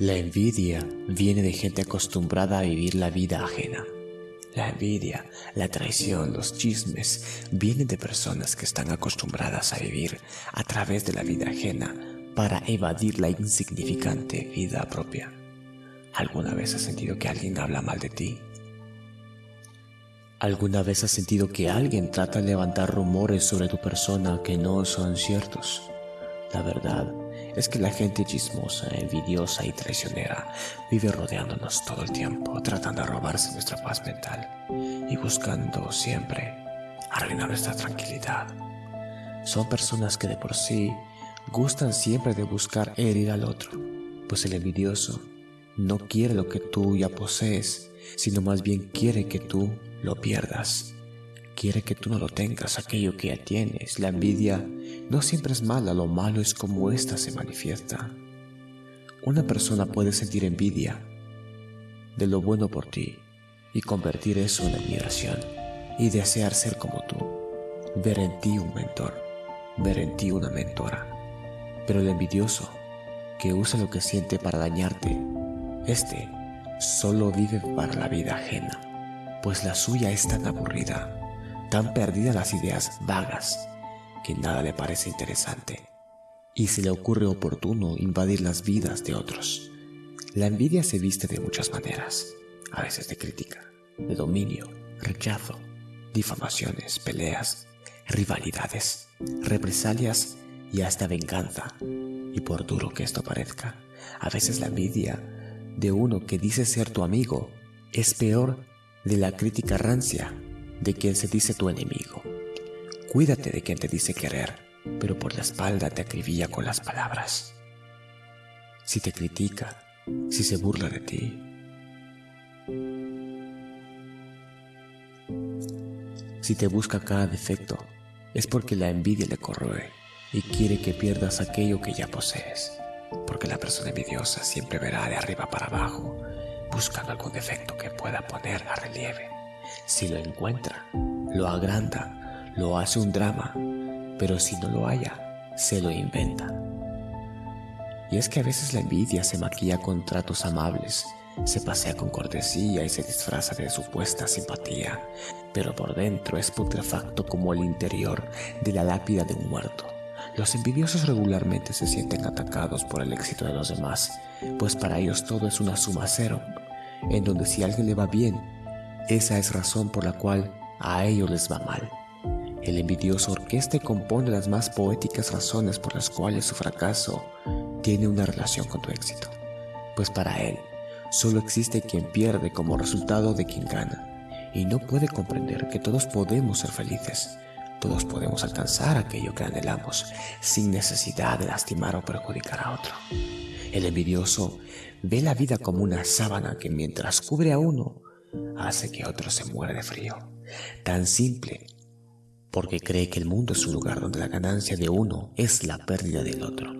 La envidia viene de gente acostumbrada a vivir la vida ajena. La envidia, la traición, los chismes vienen de personas que están acostumbradas a vivir a través de la vida ajena para evadir la insignificante vida propia. ¿Alguna vez has sentido que alguien habla mal de ti? ¿Alguna vez has sentido que alguien trata de levantar rumores sobre tu persona que no son ciertos? La verdad es que la gente chismosa, envidiosa y traicionera vive rodeándonos todo el tiempo, tratando de robarse nuestra paz mental y buscando siempre arruinar nuestra tranquilidad. Son personas que de por sí gustan siempre de buscar herir al otro, pues el envidioso no quiere lo que tú ya posees, sino más bien quiere que tú lo pierdas. Quiere que tú no lo tengas, aquello que ya tienes. La envidia no siempre es mala, lo malo es como ésta se manifiesta. Una persona puede sentir envidia de lo bueno por ti y convertir eso en admiración y desear ser como tú, ver en ti un mentor, ver en ti una mentora. Pero el envidioso, que usa lo que siente para dañarte, este solo vive para la vida ajena pues la suya es tan aburrida, tan perdida las ideas vagas, que nada le parece interesante, y se le ocurre oportuno invadir las vidas de otros. La envidia se viste de muchas maneras, a veces de crítica, de dominio, rechazo, difamaciones, peleas, rivalidades, represalias y hasta venganza. Y por duro que esto parezca, a veces la envidia de uno que dice ser tu amigo es peor de la crítica rancia de quien se dice tu enemigo. Cuídate de quien te dice querer, pero por la espalda te acribilla con las palabras. Si te critica, si se burla de ti, si te busca cada defecto, es porque la envidia le corroe y quiere que pierdas aquello que ya posees, porque la persona envidiosa siempre verá de arriba para abajo buscando algún defecto que pueda poner a relieve. Si lo encuentra, lo agranda, lo hace un drama, pero si no lo haya, se lo inventa. Y es que a veces la envidia se maquilla con tratos amables, se pasea con cortesía y se disfraza de supuesta simpatía, pero por dentro es putrefacto como el interior de la lápida de un muerto. Los envidiosos regularmente se sienten atacados por el éxito de los demás, pues para ellos todo es una suma cero, en donde si a alguien le va bien, esa es razón por la cual a ellos les va mal. El envidioso orquesta y compone las más poéticas razones por las cuales su fracaso tiene una relación con tu éxito, pues para él solo existe quien pierde como resultado de quien gana, y no puede comprender que todos podemos ser felices, todos podemos alcanzar aquello que anhelamos sin necesidad de lastimar o perjudicar a otro. El envidioso ve la vida como una sábana que mientras cubre a uno, hace que otro se muera de frío. Tan simple, porque cree que el mundo es un lugar donde la ganancia de uno es la pérdida del otro.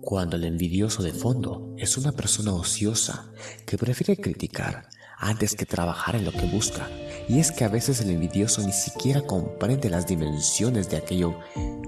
Cuando el envidioso de fondo es una persona ociosa que prefiere criticar antes que trabajar en lo que busca. Y es que a veces el envidioso ni siquiera comprende las dimensiones de aquello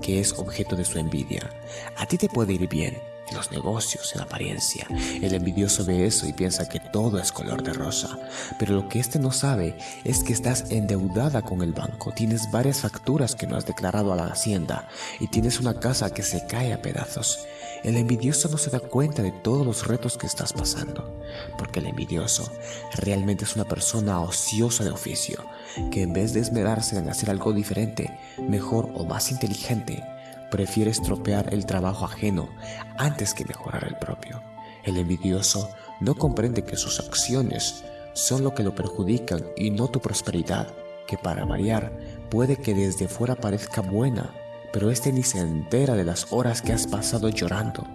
que es objeto de su envidia. A ti te puede ir bien, los negocios en apariencia. El envidioso ve eso y piensa que todo es color de rosa. Pero lo que éste no sabe es que estás endeudada con el banco, tienes varias facturas que no has declarado a la hacienda y tienes una casa que se cae a pedazos. El envidioso no se da cuenta de todos los retos que estás pasando, porque el envidioso realmente es una persona ociosa de oficio, que en vez de esmerarse en hacer algo diferente, mejor o más inteligente, prefiere estropear el trabajo ajeno antes que mejorar el propio. El envidioso no comprende que sus acciones son lo que lo perjudican y no tu prosperidad, que para variar puede que desde fuera parezca buena, pero este ni se entera de las horas que has pasado llorando.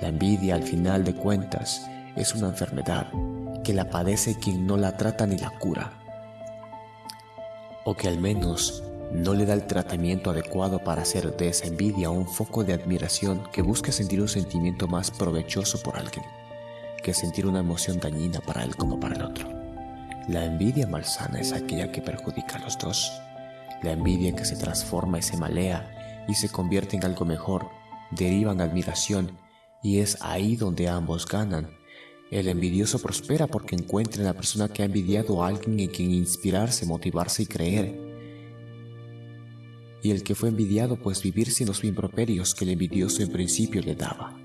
La envidia al final de cuentas es una enfermedad que la padece quien no la trata ni la cura, o que al menos no le da el tratamiento adecuado para hacer de esa envidia un foco de admiración que busca sentir un sentimiento más provechoso por alguien, que sentir una emoción dañina para él como para el otro. La envidia malsana es aquella que perjudica a los dos. La envidia que se transforma y se malea y se convierte en algo mejor, deriva en admiración Y es ahí donde ambos ganan. El envidioso prospera porque encuentra en la persona que ha envidiado a alguien en quien inspirarse, motivarse y creer. Y el que fue envidiado pues vivir sin los improperios que el envidioso en principio le daba.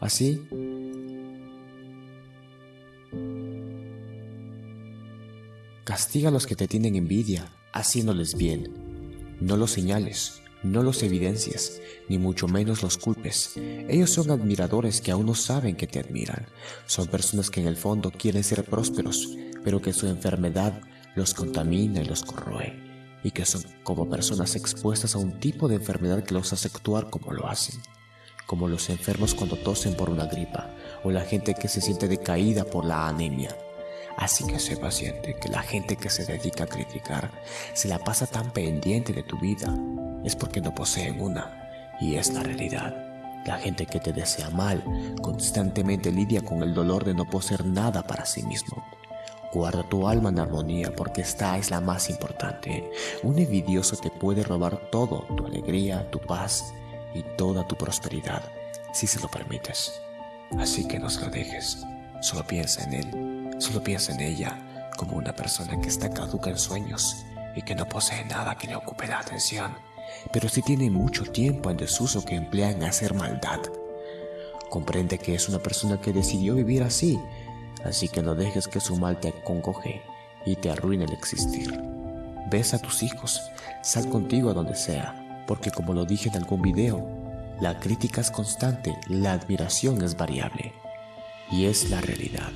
Así, castiga a los que te tienen envidia, haciéndoles bien. No los señales, no los evidencias, ni mucho menos los culpes. Ellos son admiradores que aún no saben que te admiran. Son personas que en el fondo quieren ser prósperos, pero que su enfermedad los contamina y los corroe. Y que son como personas expuestas a un tipo de enfermedad que los hace actuar como lo hacen. Como los enfermos cuando tosen por una gripa, o la gente que se siente decaída por la anemia. Así que sé paciente que la gente que se dedica a criticar se la pasa tan pendiente de tu vida es porque no poseen una, y es la realidad. La gente que te desea mal constantemente lidia con el dolor de no poseer nada para sí mismo. Guarda tu alma en armonía porque esta es la más importante. Un envidioso te puede robar todo, tu alegría, tu paz y toda tu prosperidad, si se lo permites. Así que no se lo dejes, solo piensa en él Solo piensa en ella como una persona que está caduca en sueños y que no posee nada que le ocupe la atención, pero sí tiene mucho tiempo en desuso que emplea en hacer maldad. Comprende que es una persona que decidió vivir así, así que no dejes que su mal te acongoje y te arruine el existir. Besa a tus hijos, sal contigo a donde sea, porque como lo dije en algún video, la crítica es constante, la admiración es variable, y es la realidad.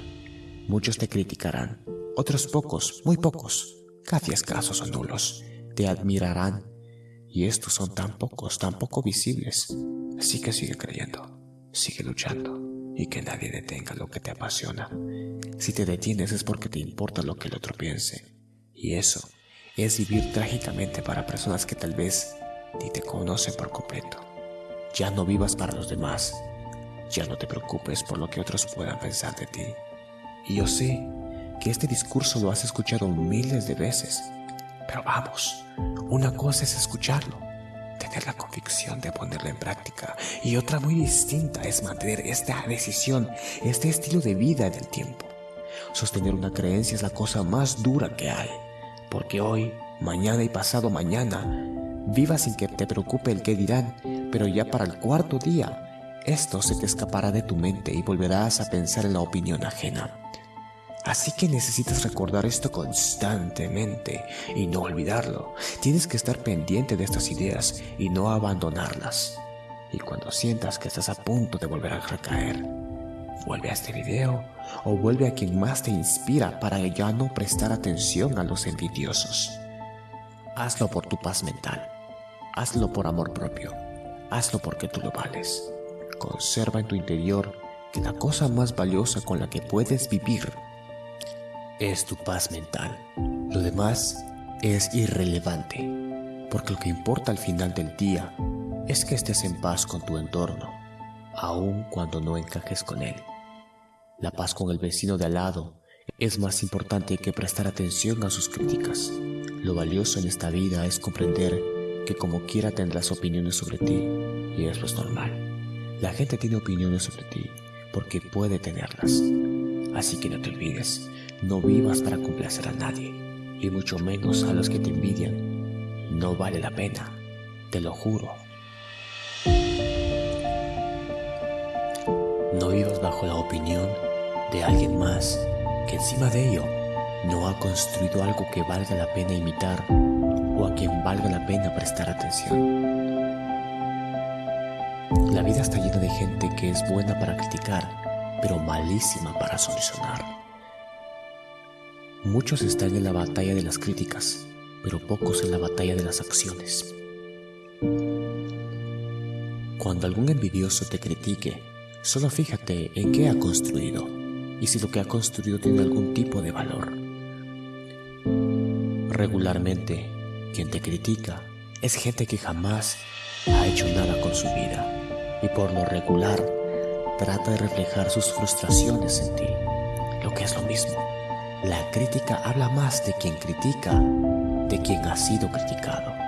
Muchos te criticarán, otros pocos, muy pocos, casi escasos o nulos, te admirarán. Y estos son tan pocos, tan poco visibles. Así que sigue creyendo, sigue luchando y que nadie detenga lo que te apasiona. Si te detienes es porque te importa lo que el otro piense. Y eso es vivir trágicamente para personas que tal vez ni te conocen por completo. Ya no vivas para los demás. Ya no te preocupes por lo que otros puedan pensar de ti. Y yo sé que este discurso lo has escuchado miles de veces, pero vamos, una cosa es escucharlo, tener la convicción de ponerlo en práctica, y otra muy distinta es mantener esta decisión, este estilo de vida en el tiempo. Sostener una creencia es la cosa más dura que hay, porque hoy, mañana y pasado mañana, viva sin que te preocupe el qué dirán, pero ya para el cuarto día, esto se te escapará de tu mente y volverás a pensar en la opinión ajena. Así que necesitas recordar esto constantemente y no olvidarlo. Tienes que estar pendiente de estas ideas y no abandonarlas. Y cuando sientas que estás a punto de volver a recaer, vuelve a este video o vuelve a quien más te inspira para ya no prestar atención a los envidiosos. Hazlo por tu paz mental. Hazlo por amor propio. Hazlo porque tú lo vales. Conserva en tu interior que la cosa más valiosa con la que puedes vivir es tu paz mental. Lo demás es irrelevante, porque lo que importa al final del día es que estés en paz con tu entorno, aun cuando no encajes con él. La paz con el vecino de al lado es más importante que prestar atención a sus críticas. Lo valioso en esta vida es comprender que como quiera tendrás opiniones sobre ti, y eso es normal. La gente tiene opiniones sobre ti porque puede tenerlas. Así que no te olvides no vivas para complacer a nadie, y mucho menos a los que te envidian. No vale la pena, te lo juro. No vivas bajo la opinión de alguien más que encima de ello no ha construido algo que valga la pena imitar o a quien valga la pena prestar atención. La vida está llena de gente que es buena para criticar, pero malísima para solucionar. Muchos están en la batalla de las críticas, pero pocos en la batalla de las acciones. Cuando algún envidioso te critique, solo fíjate en qué ha construido y si lo que ha construido tiene algún tipo de valor. Regularmente, quien te critica es gente que jamás ha hecho nada con su vida y por lo regular trata de reflejar sus frustraciones en ti, lo que es lo mismo la crítica habla más de quien critica, de quien ha sido criticado.